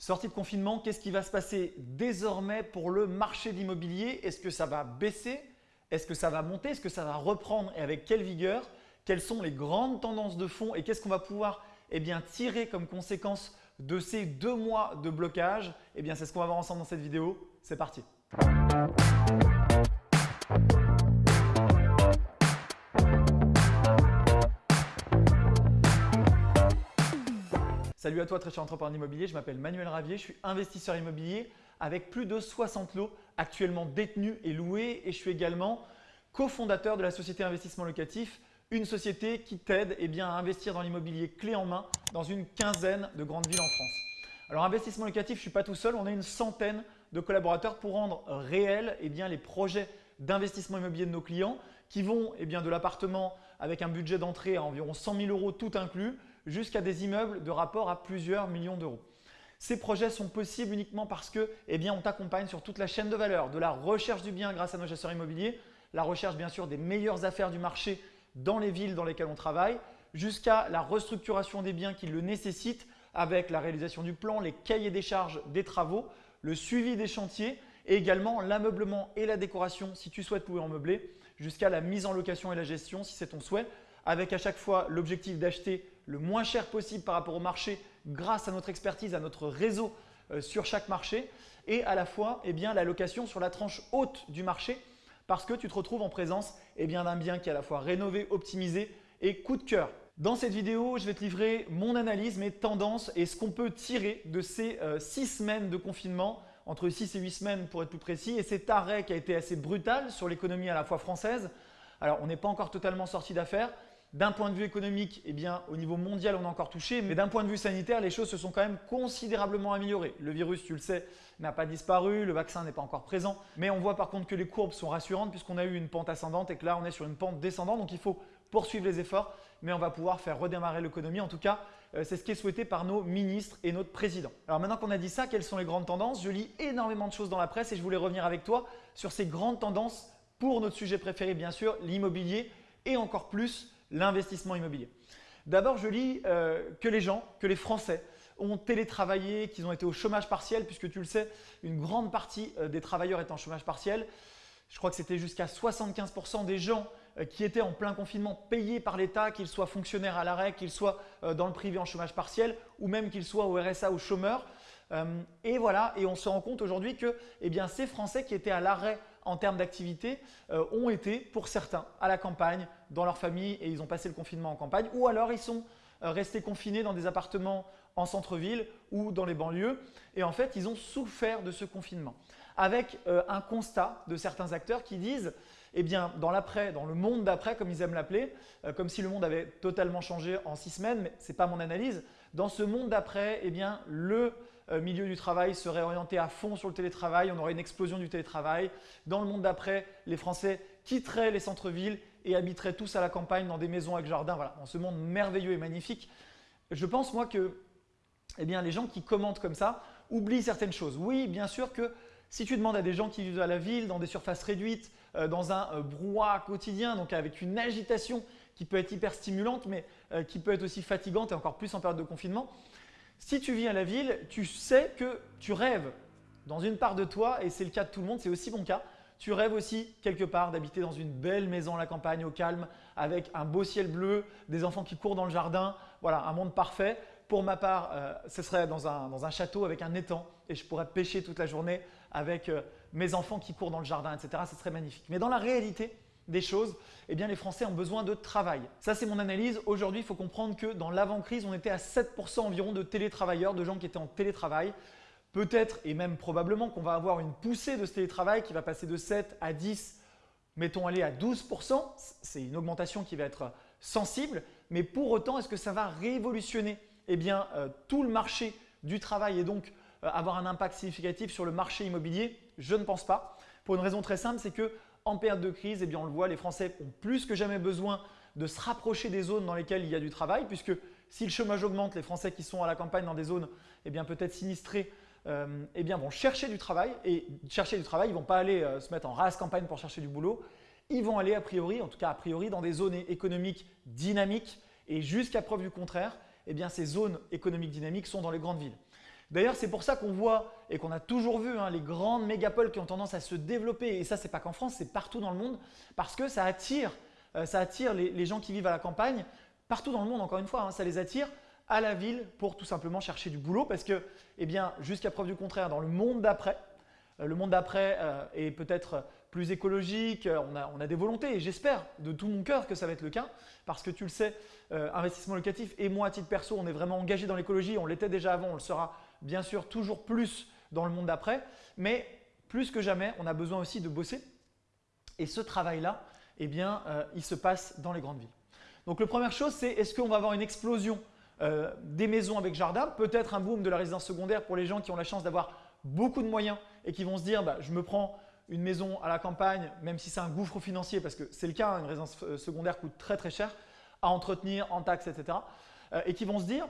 Sortie de confinement, qu'est-ce qui va se passer désormais pour le marché de l'immobilier? Est-ce que ça va baisser? Est-ce que ça va monter? Est-ce que ça va reprendre? Et avec quelle vigueur? Quelles sont les grandes tendances de fond? Et qu'est-ce qu'on va pouvoir eh bien, tirer comme conséquence de ces deux mois de blocage? Eh bien, C'est ce qu'on va voir ensemble dans cette vidéo. C'est parti Salut à toi très cher entrepreneur immobilier, je m'appelle Manuel Ravier, je suis investisseur immobilier avec plus de 60 lots actuellement détenus et loués. Et je suis également cofondateur de la société Investissement Locatif, une société qui t'aide eh à investir dans l'immobilier clé en main dans une quinzaine de grandes villes en France. Alors investissement locatif, je ne suis pas tout seul, on est une centaine de collaborateurs pour rendre réels eh les projets d'investissement immobilier de nos clients qui vont eh bien, de l'appartement avec un budget d'entrée à environ 100 000 euros tout inclus jusqu'à des immeubles de rapport à plusieurs millions d'euros. Ces projets sont possibles uniquement parce que eh bien, on t'accompagne sur toute la chaîne de valeur, de la recherche du bien grâce à nos chasseurs immobiliers, la recherche bien sûr des meilleures affaires du marché dans les villes dans lesquelles on travaille, jusqu'à la restructuration des biens qui le nécessitent avec la réalisation du plan, les cahiers des charges des travaux, le suivi des chantiers et également l'ameublement et la décoration si tu souhaites pouvoir meubler, jusqu'à la mise en location et la gestion si c'est ton souhait, avec à chaque fois l'objectif d'acheter le moins cher possible par rapport au marché grâce à notre expertise, à notre réseau euh, sur chaque marché et à la fois eh bien, la location sur la tranche haute du marché parce que tu te retrouves en présence eh d'un bien qui est à la fois rénové, optimisé et coup de cœur. Dans cette vidéo, je vais te livrer mon analyse, mes tendances et ce qu'on peut tirer de ces 6 euh, semaines de confinement, entre 6 et 8 semaines pour être plus précis, et cet arrêt qui a été assez brutal sur l'économie à la fois française. Alors, on n'est pas encore totalement sorti d'affaires, d'un point de vue économique, eh bien, au niveau mondial, on a encore touché, mais d'un point de vue sanitaire, les choses se sont quand même considérablement améliorées. Le virus, tu le sais, n'a pas disparu, le vaccin n'est pas encore présent, mais on voit par contre que les courbes sont rassurantes puisqu'on a eu une pente ascendante et que là, on est sur une pente descendante. Donc, il faut poursuivre les efforts, mais on va pouvoir faire redémarrer l'économie. En tout cas, euh, c'est ce qui est souhaité par nos ministres et notre président. Alors maintenant qu'on a dit ça, quelles sont les grandes tendances? Je lis énormément de choses dans la presse et je voulais revenir avec toi sur ces grandes tendances pour notre sujet préféré, bien sûr, l'immobilier et encore plus l'investissement immobilier. D'abord, je lis euh, que les gens, que les Français ont télétravaillé, qu'ils ont été au chômage partiel, puisque tu le sais, une grande partie euh, des travailleurs est en chômage partiel. Je crois que c'était jusqu'à 75% des gens euh, qui étaient en plein confinement payés par l'État, qu'ils soient fonctionnaires à l'arrêt, qu'ils soient dans le privé en chômage partiel ou même qu'ils soient au RSA ou chômeurs. Et voilà, et on se rend compte aujourd'hui que eh bien, ces Français qui étaient à l'arrêt en termes d'activité euh, ont été pour certains à la campagne, dans leur famille et ils ont passé le confinement en campagne ou alors ils sont euh, restés confinés dans des appartements en centre-ville ou dans les banlieues et en fait ils ont souffert de ce confinement avec euh, un constat de certains acteurs qui disent eh bien, dans l'après, dans le monde d'après, comme ils aiment l'appeler, comme si le monde avait totalement changé en six semaines, mais ce n'est pas mon analyse. Dans ce monde d'après, eh bien, le milieu du travail serait orienté à fond sur le télétravail, on aurait une explosion du télétravail. Dans le monde d'après, les Français quitteraient les centres-villes et habiteraient tous à la campagne dans des maisons avec jardin. Voilà, dans ce monde merveilleux et magnifique. Je pense moi que eh bien, les gens qui commentent comme ça oublient certaines choses. Oui, bien sûr que si tu demandes à des gens qui vivent à la ville, dans des surfaces réduites, euh, dans un euh, brouhaha quotidien, donc avec une agitation qui peut être hyper stimulante, mais qui peut être aussi fatigante et encore plus en période de confinement, si tu vis à la ville, tu sais que tu rêves dans une part de toi, et c'est le cas de tout le monde, c'est aussi mon cas, tu rêves aussi quelque part d'habiter dans une belle maison à la campagne au calme avec un beau ciel bleu, des enfants qui courent dans le jardin, voilà, un monde parfait. Pour ma part, euh, ce serait dans un, dans un, château avec un étang et je pourrais pêcher toute la journée avec euh, mes enfants qui courent dans le jardin, etc. Ce serait magnifique. Mais dans la réalité, des choses, eh bien les Français ont besoin de travail. Ça, c'est mon analyse. Aujourd'hui, il faut comprendre que dans l'avant-crise, on était à 7% environ de télétravailleurs, de gens qui étaient en télétravail. Peut-être et même probablement qu'on va avoir une poussée de ce télétravail qui va passer de 7 à 10, mettons aller à 12%. C'est une augmentation qui va être sensible. Mais pour autant, est-ce que ça va révolutionner eh bien, euh, tout le marché du travail et donc euh, avoir un impact significatif sur le marché immobilier? Je ne pense pas. Pour une raison très simple, c'est que en période de crise, eh bien on le voit, les Français ont plus que jamais besoin de se rapprocher des zones dans lesquelles il y a du travail puisque si le chômage augmente, les Français qui sont à la campagne dans des zones eh peut-être sinistrées euh, eh bien vont chercher du travail. Et chercher du travail, ils ne vont pas aller euh, se mettre en race campagne pour chercher du boulot, ils vont aller a priori, en tout cas a priori, dans des zones économiques dynamiques. Et jusqu'à preuve du contraire, eh bien ces zones économiques dynamiques sont dans les grandes villes. D'ailleurs, c'est pour ça qu'on voit et qu'on a toujours vu hein, les grandes mégapoles qui ont tendance à se développer. Et ça, c'est pas qu'en France, c'est partout dans le monde parce que ça attire, euh, les, gens qui vivent à la campagne partout dans le monde. Encore une fois, hein, ça les attire à la ville pour tout simplement chercher du boulot parce que, eh bien, jusqu'à preuve du contraire, dans le monde d'après, euh, le monde d'après euh, est peut-être plus écologique, on a, on a, des volontés et j'espère de tout mon cœur que ça va être le cas parce que tu le sais, investissement locatif et moi à titre perso, on est vraiment engagé dans l'écologie, on l'était déjà avant, on le sera bien sûr toujours plus dans le monde d'après, mais plus que jamais, on a besoin aussi de bosser. Et ce travail-là, eh bien, euh, il se passe dans les grandes villes. Donc, la première chose, c'est est-ce qu'on va avoir une explosion euh, des maisons avec jardin, peut-être un boom de la résidence secondaire pour les gens qui ont la chance d'avoir beaucoup de moyens et qui vont se dire bah, je me prends une maison à la campagne, même si c'est un gouffre financier, parce que c'est le cas, hein, une résidence euh, secondaire coûte très très cher à entretenir, en taxes, etc. et qui vont se dire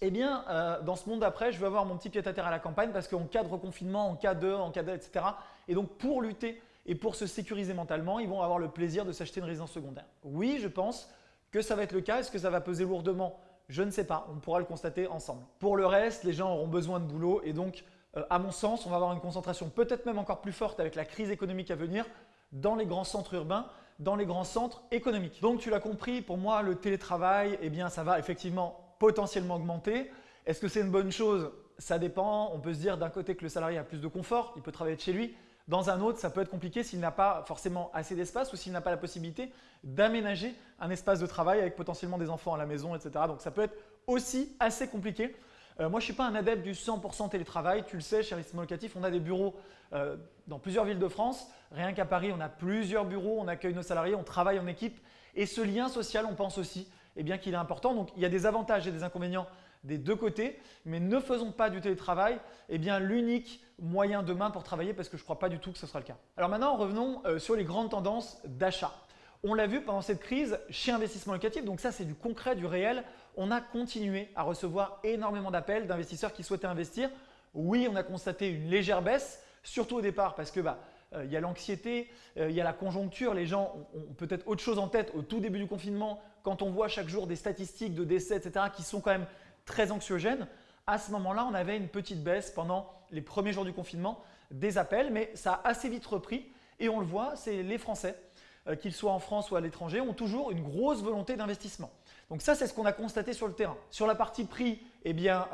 eh bien, euh, dans ce monde d'après, je veux avoir mon petit pied-à-terre à la campagne parce qu'en cas de reconfinement, en cas de, en cas de, etc. Et donc, pour lutter et pour se sécuriser mentalement, ils vont avoir le plaisir de s'acheter une résidence secondaire. Oui, je pense que ça va être le cas. Est-ce que ça va peser lourdement? Je ne sais pas. On pourra le constater ensemble. Pour le reste, les gens auront besoin de boulot et donc, euh, à mon sens, on va avoir une concentration peut-être même encore plus forte avec la crise économique à venir dans les grands centres urbains, dans les grands centres économiques. Donc, tu l'as compris, pour moi, le télétravail, eh bien, ça va effectivement potentiellement augmenter. Est-ce que c'est une bonne chose? Ça dépend. On peut se dire d'un côté que le salarié a plus de confort, il peut travailler de chez lui. Dans un autre, ça peut être compliqué s'il n'a pas forcément assez d'espace ou s'il n'a pas la possibilité d'aménager un espace de travail avec potentiellement des enfants à la maison, etc. Donc ça peut être aussi assez compliqué. Euh, moi, je ne suis pas un adepte du 100% télétravail. Tu le sais, chez Investissement Locatif, on a des bureaux euh, dans plusieurs villes de France. Rien qu'à Paris, on a plusieurs bureaux, on accueille nos salariés, on travaille en équipe. Et ce lien social, on pense aussi eh bien qu'il est important. Donc il y a des avantages et des inconvénients des deux côtés, mais ne faisons pas du télétravail eh l'unique moyen demain pour travailler parce que je ne crois pas du tout que ce sera le cas. Alors maintenant, revenons euh, sur les grandes tendances d'achat. On l'a vu pendant cette crise chez Investissement Locatif, donc ça c'est du concret, du réel. On a continué à recevoir énormément d'appels d'investisseurs qui souhaitaient investir. Oui, on a constaté une légère baisse, surtout au départ parce que bah, euh, il y a l'anxiété, euh, il y a la conjoncture, les gens ont, peut-être autre chose en tête au tout début du confinement, quand on voit chaque jour des statistiques de décès, etc., qui sont quand même très anxiogènes, à ce moment-là, on avait une petite baisse pendant les premiers jours du confinement des appels, mais ça a assez vite repris et on le voit, c'est les Français, euh, qu'ils soient en France ou à l'étranger, ont toujours une grosse volonté d'investissement. Donc ça, c'est ce qu'on a constaté sur le terrain. Sur la partie prix, eh bien,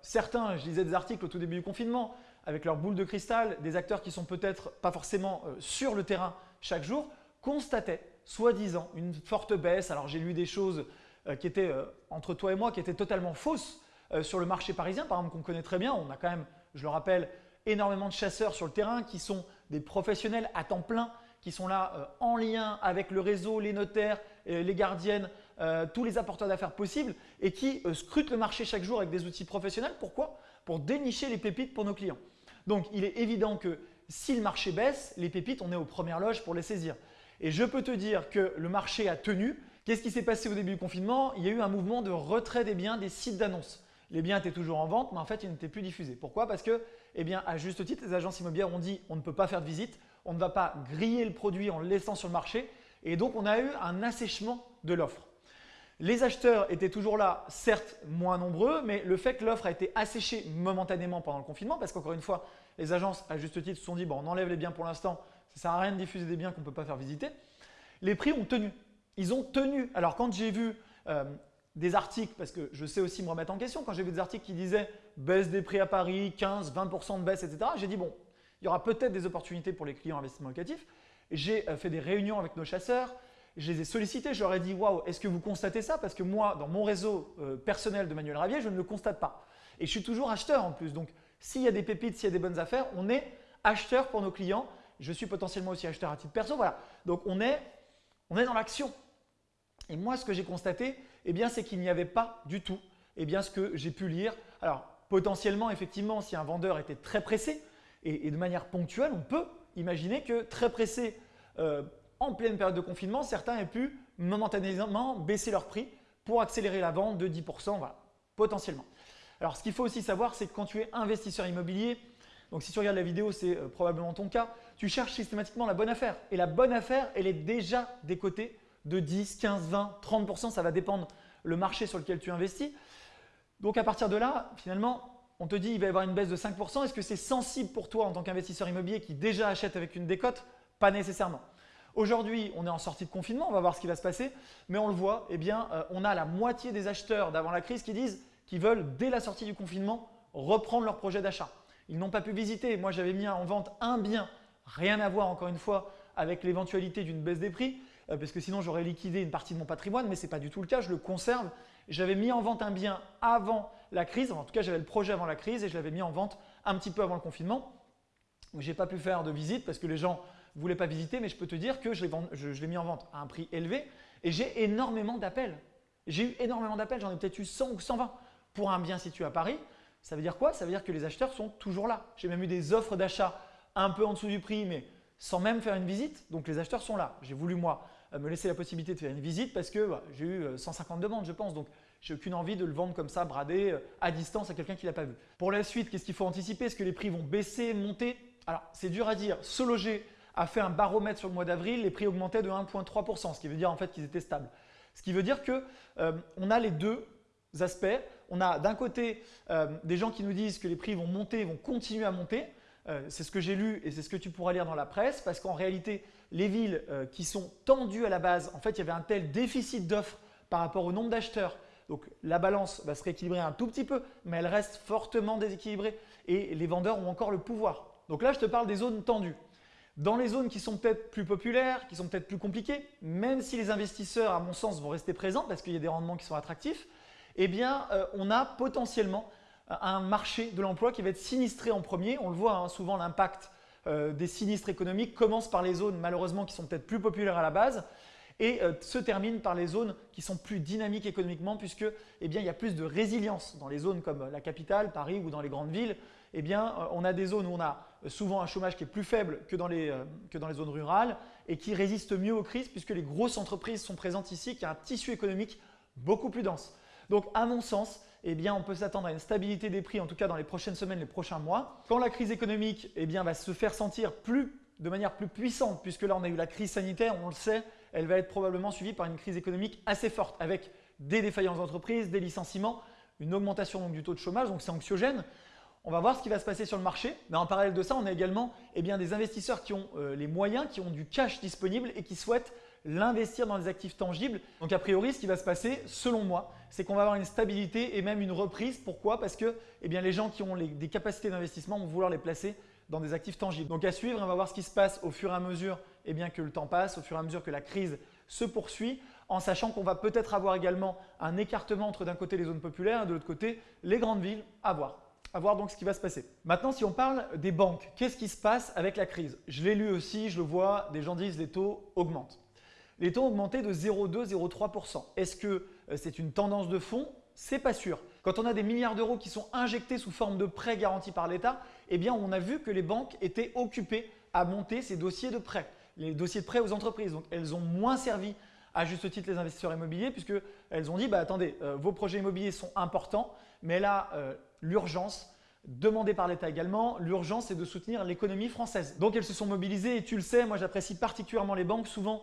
certains, je lisais des articles au tout début du confinement, avec leur boule de cristal, des acteurs qui sont peut-être pas forcément euh, sur le terrain chaque jour, constataient soi-disant une forte baisse. Alors j'ai lu des choses euh, qui étaient euh, entre toi et moi qui étaient totalement fausses sur le marché parisien, par exemple qu'on connaît très bien. On a quand même, je le rappelle, énormément de chasseurs sur le terrain qui sont des professionnels à temps plein, qui sont là en lien avec le réseau, les notaires, les gardiennes, tous les apporteurs d'affaires possibles et qui scrutent le marché chaque jour avec des outils professionnels. Pourquoi? Pour dénicher les pépites pour nos clients. Donc il est évident que si le marché baisse, les pépites, on est aux premières loges pour les saisir. Et je peux te dire que le marché a tenu. Qu'est-ce qui s'est passé au début du confinement? Il y a eu un mouvement de retrait des biens des sites d'annonces. Les biens étaient toujours en vente, mais en fait, ils n'étaient plus diffusés. Pourquoi? Parce que, eh à juste titre, les agences immobilières ont dit on ne peut pas faire de visite, on ne va pas griller le produit en le laissant sur le marché. Et donc, on a eu un assèchement de l'offre. Les acheteurs étaient toujours là, certes moins nombreux, mais le fait que l'offre a été asséchée momentanément pendant le confinement, parce qu'encore une fois, les agences, à juste titre, se sont dit bon, on enlève les biens pour l'instant, ça sert à rien de diffuser des biens qu'on ne peut pas faire visiter. Les prix ont tenu. Ils ont tenu. Alors quand j'ai vu euh, des articles, parce que je sais aussi me remettre en question, quand j'ai vu des articles qui disaient baisse des prix à Paris, 15, 20% de baisse, etc., j'ai dit bon, il y aura peut-être des opportunités pour les clients investissement locatif. J'ai euh, fait des réunions avec nos chasseurs, je les ai sollicités, je leur ai dit Waouh, est-ce que vous constatez ça? Parce que moi, dans mon réseau euh, personnel de Manuel Ravier, je ne le constate pas. Et je suis toujours acheteur en plus. Donc, s'il y a des pépites, s'il y a des bonnes affaires, on est acheteur pour nos clients. Je suis potentiellement aussi acheteur à titre perso. Voilà. Donc, on est, on est dans l'action. Et moi, ce que j'ai constaté, eh bien, c'est qu'il n'y avait pas du tout eh bien, ce que j'ai pu lire. Alors, potentiellement, effectivement, si un vendeur était très pressé et, de manière ponctuelle, on peut imaginer que très pressé euh, en pleine période de confinement, certains aient pu momentanément baisser leur prix pour accélérer la vente de 10%, voilà, potentiellement. Alors ce qu'il faut aussi savoir, c'est que quand tu es investisseur immobilier, donc si tu regardes la vidéo, c'est euh, probablement ton cas, tu cherches systématiquement la bonne affaire. Et la bonne affaire, elle est déjà des côtés de 10, 15, 20, 30%, ça va dépendre le marché sur lequel tu investis. Donc à partir de là, finalement, on te dit il va y avoir une baisse de 5%, est-ce que c'est sensible pour toi en tant qu'investisseur immobilier qui déjà achète avec une décote? Pas nécessairement. Aujourd'hui, on est en sortie de confinement, on va voir ce qui va se passer, mais on le voit, eh bien, euh, on a la moitié des acheteurs d'avant la crise qui disent qu'ils veulent, dès la sortie du confinement, reprendre leur projet d'achat. Ils n'ont pas pu visiter. Moi, j'avais mis en vente un bien, rien à voir encore une fois avec l'éventualité d'une baisse des prix, euh, parce que sinon j'aurais liquidé une partie de mon patrimoine, mais ce n'est pas du tout le cas, je le conserve. J'avais mis en vente un bien avant la crise, en tout cas j'avais le projet avant la crise et je l'avais mis en vente un petit peu avant le confinement. Je n'ai pas pu faire de visite parce que les gens ne voulaient pas visiter, mais je peux te dire que je l'ai mis en vente à un prix élevé et j'ai énormément d'appels. J'ai eu énormément d'appels, j'en ai peut-être eu 100 ou 120 pour un bien situé à Paris. Ça veut dire quoi? Ça veut dire que les acheteurs sont toujours là. J'ai même eu des offres d'achat un peu en dessous du prix, mais sans même faire une visite. Donc les acheteurs sont là. J'ai voulu moi euh, me laisser la possibilité de faire une visite parce que bah, j'ai eu 150 euh, demandes je pense. Donc j'ai aucune envie de le vendre comme ça, bradé, euh, à distance à quelqu'un qui ne l'a pas vu. Pour la suite, qu'est-ce qu'il faut anticiper? Est-ce que les prix vont baisser, monter? Alors c'est dur à dire. Se loger a fait un baromètre sur le mois d'avril, les prix augmentaient de 1,3%, ce qui veut dire en fait qu'ils étaient stables. Ce qui veut dire qu'on a les deux aspects. On a d'un côté des gens qui nous disent que les prix vont monter, vont continuer à monter. Euh, c'est ce que j'ai lu et c'est ce que tu pourras lire dans la presse parce qu'en réalité, les villes euh, qui sont tendues à la base, en fait, il y avait un tel déficit d'offres par rapport au nombre d'acheteurs. Donc la balance va se rééquilibrer un tout petit peu, mais elle reste fortement déséquilibrée et les vendeurs ont encore le pouvoir. Donc là, je te parle des zones tendues. Dans les zones qui sont peut-être plus populaires, qui sont peut-être plus compliquées, même si les investisseurs, à mon sens, vont rester présents parce qu'il y a des rendements qui sont attractifs, eh bien, euh, on a potentiellement un marché de l'emploi qui va être sinistré en premier. On le voit hein, souvent, l'impact euh, des sinistres économiques commence par les zones malheureusement qui sont peut-être plus populaires à la base et euh, se termine par les zones qui sont plus dynamiques économiquement puisque eh bien, il y a plus de résilience dans les zones comme la capitale, Paris ou dans les grandes villes. Eh bien, euh, on a des zones où on a souvent un chômage qui est plus faible que dans, les, que dans les zones rurales et qui résistent mieux aux crises puisque les grosses entreprises sont présentes ici, qui a un tissu économique beaucoup plus dense. Donc à mon sens, eh bien, on peut s'attendre à une stabilité des prix, en tout cas dans les prochaines semaines, les prochains mois. Quand la crise économique eh bien, va se faire sentir plus, de manière plus puissante, puisque là on a eu la crise sanitaire, on le sait, elle va être probablement suivie par une crise économique assez forte, avec des défaillances d'entreprises, des licenciements, une augmentation du taux de chômage, donc c'est anxiogène. On va voir ce qui va se passer sur le marché. Mais en parallèle de ça, on a également eh bien, des investisseurs qui ont euh, les moyens, qui ont du cash disponible et qui souhaitent l'investir dans des actifs tangibles. Donc a priori, ce qui va se passer, selon moi, c'est qu'on va avoir une stabilité et même une reprise. Pourquoi? Parce que eh bien, les gens qui ont des capacités d'investissement vont vouloir les placer dans des actifs tangibles. Donc à suivre, on va voir ce qui se passe au fur et à mesure eh bien, que le temps passe, au fur et à mesure que la crise se poursuit, en sachant qu'on va peut-être avoir également un écartement entre d'un côté les zones populaires et de l'autre côté les grandes villes. À voir. À voir donc ce qui va se passer. Maintenant, si on parle des banques, qu'est-ce qui se passe avec la crise? Je l'ai lu aussi, je le vois, des gens disent les taux augmentent. Les taux ont augmenté de 0,2-0,3%. Est-ce que euh, c'est une tendance de fond? C'est pas sûr. Quand on a des milliards d'euros qui sont injectés sous forme de prêts garantis par l'État, eh bien on a vu que les banques étaient occupées à monter ces dossiers de prêts, les dossiers de prêts aux entreprises. Donc elles ont moins servi à juste titre les investisseurs immobiliers puisqu'elles ont dit bah, attendez, euh, vos projets immobiliers sont importants, mais là euh, l'urgence demandée par l'État également, l'urgence c'est de soutenir l'économie française. Donc elles se sont mobilisées et tu le sais, moi j'apprécie particulièrement les banques. Souvent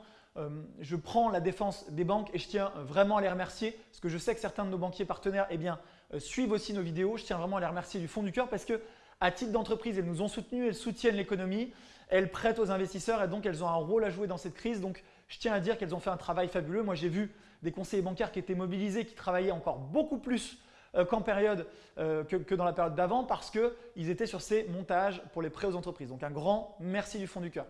je prends la défense des banques et je tiens vraiment à les remercier parce que je sais que certains de nos banquiers partenaires eh bien, euh, suivent aussi nos vidéos. Je tiens vraiment à les remercier du fond du cœur parce que à titre d'entreprise, elles nous ont soutenus, elles soutiennent l'économie, elles prêtent aux investisseurs et donc elles ont un rôle à jouer dans cette crise. Donc je tiens à dire qu'elles ont fait un travail fabuleux. Moi j'ai vu des conseillers bancaires qui étaient mobilisés, qui travaillaient encore beaucoup plus euh, qu'en période que, que, dans la période d'avant parce qu'ils étaient sur ces montages pour les prêts aux entreprises. Donc un grand merci du fond du cœur.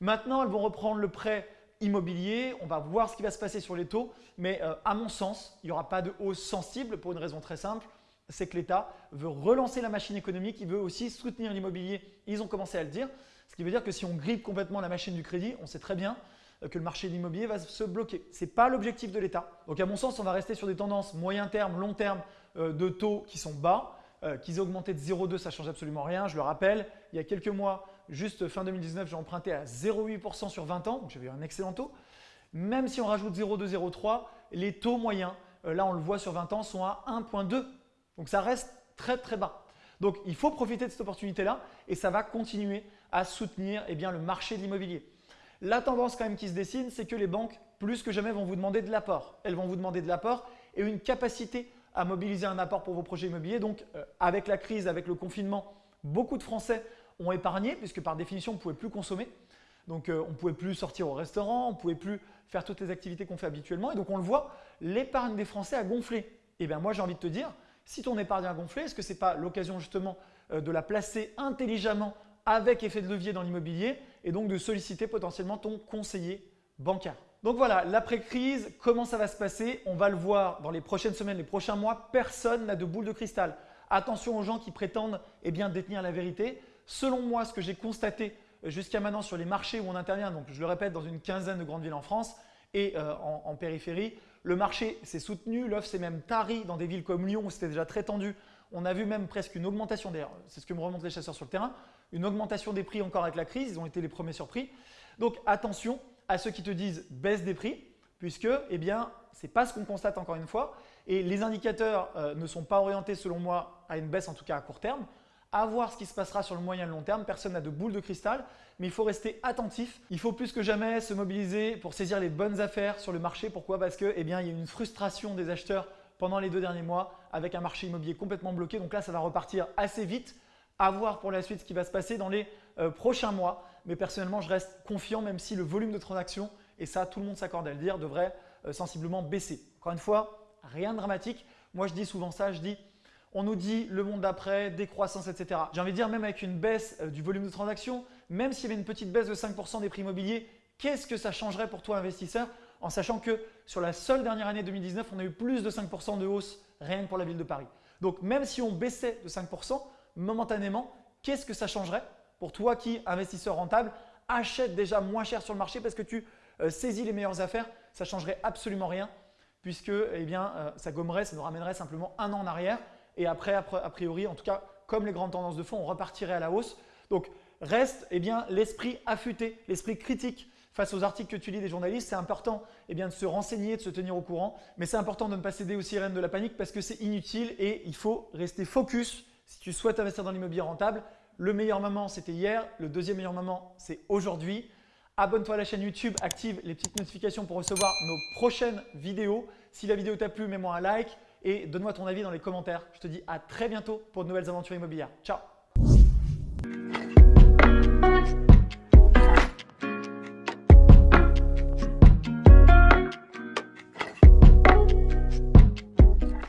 Maintenant, elles vont reprendre le prêt immobilier. On va voir ce qui va se passer sur les taux. Mais euh, à mon sens, il n'y aura pas de hausse sensible pour une raison très simple. C'est que l'État veut relancer la machine économique, il veut aussi soutenir l'immobilier. Ils ont commencé à le dire. Ce qui veut dire que si on grippe complètement la machine du crédit, on sait très bien euh, que le marché de l'immobilier va se bloquer. Ce n'est pas l'objectif de l'État. Donc à mon sens, on va rester sur des tendances moyen terme, long terme euh, de taux qui sont bas. Qu'ils aient augmenté de 0,2, ça ne change absolument rien. Je le rappelle, il y a quelques mois, Juste fin 2019, j'ai emprunté à 0,8% sur 20 ans, donc j'avais un excellent taux. Même si on rajoute 0,2, 0,3, les taux moyens, euh, là on le voit sur 20 ans, sont à 1,2. Donc ça reste très très bas. Donc il faut profiter de cette opportunité-là et ça va continuer à soutenir eh bien, le marché de l'immobilier. La tendance quand même qui se dessine, c'est que les banques, plus que jamais, vont vous demander de l'apport. Elles vont vous demander de l'apport et une capacité à mobiliser un apport pour vos projets immobiliers. Donc, euh, avec la crise, avec le confinement, beaucoup de Français ont épargné puisque par définition, on ne pouvait plus consommer. Donc, euh, on ne pouvait plus sortir au restaurant, on ne pouvait plus faire toutes les activités qu'on fait habituellement. Et donc, on le voit, l'épargne des Français a gonflé. Et eh bien, moi, j'ai envie de te dire, si ton épargne a gonflé, est-ce que ce n'est pas l'occasion justement euh, de la placer intelligemment avec effet de levier dans l'immobilier et donc de solliciter potentiellement ton conseiller bancaire? Donc voilà, l'après-crise, comment ça va se passer? On va le voir dans les prochaines semaines, les prochains mois. Personne n'a de boule de cristal. Attention aux gens qui prétendent eh bien, détenir la vérité. Selon moi, ce que j'ai constaté euh, jusqu'à maintenant sur les marchés où on intervient, donc je le répète, dans une quinzaine de grandes villes en France et euh, en, périphérie, le marché s'est soutenu, l'offre s'est même tarie dans des villes comme Lyon où c'était déjà très tendu. On a vu même presque une augmentation d'ailleurs, c'est ce que me remontent les chasseurs sur le terrain, une augmentation des prix encore avec la crise, ils ont été les premiers surpris. Donc attention, à ceux qui te disent baisse des prix, puisque eh ce n'est pas ce qu'on constate encore une fois. Et les indicateurs euh, ne sont pas orientés selon moi à une baisse en tout cas à court terme. À voir ce qui se passera sur le moyen et long terme. Personne n'a de boule de cristal, mais il faut rester attentif. Il faut plus que jamais se mobiliser pour saisir les bonnes affaires sur le marché. Pourquoi? Parce qu'il eh bien, il y a une frustration des acheteurs pendant les deux derniers mois avec un marché immobilier complètement bloqué. Donc là, ça va repartir assez vite. À voir pour la suite ce qui va se passer dans les euh, prochains mois. Mais personnellement, je reste confiant même si le volume de transactions, et ça tout le monde s'accorde à le dire, devrait euh, sensiblement baisser. Encore une fois, rien de dramatique. Moi, je dis souvent ça, je dis on nous dit le monde d'après, décroissance, etc. J'ai envie de dire même avec une baisse euh, du volume de transactions, même s'il y avait une petite baisse de 5% des prix immobiliers, qu'est-ce que ça changerait pour toi investisseur en sachant que sur la seule dernière année 2019, on a eu plus de 5% de hausse rien que pour la ville de Paris. Donc même si on baissait de 5%, momentanément, qu'est-ce que ça changerait pour toi qui, investisseur rentable, achète déjà moins cher sur le marché parce que tu euh, saisis les meilleures affaires, ça ne changerait absolument rien puisque eh bien, euh, ça gommerait, ça nous ramènerait simplement un an en arrière et après, a priori, en tout cas, comme les grandes tendances de fond, on repartirait à la hausse. Donc, reste eh bien l'esprit affûté, l'esprit critique face aux articles que tu lis des journalistes. C'est important eh bien, de se renseigner, de se tenir au courant, mais c'est important de ne pas céder aux sirènes de la panique parce que c'est inutile et il faut rester focus si tu souhaites investir dans l'immobilier rentable. Le meilleur moment, c'était hier. Le deuxième meilleur moment, c'est aujourd'hui. Abonne-toi à la chaîne YouTube, active les petites notifications pour recevoir nos prochaines vidéos. Si la vidéo t'a plu, mets-moi un like et donne-moi ton avis dans les commentaires. Je te dis à très bientôt pour de nouvelles aventures immobilières. Ciao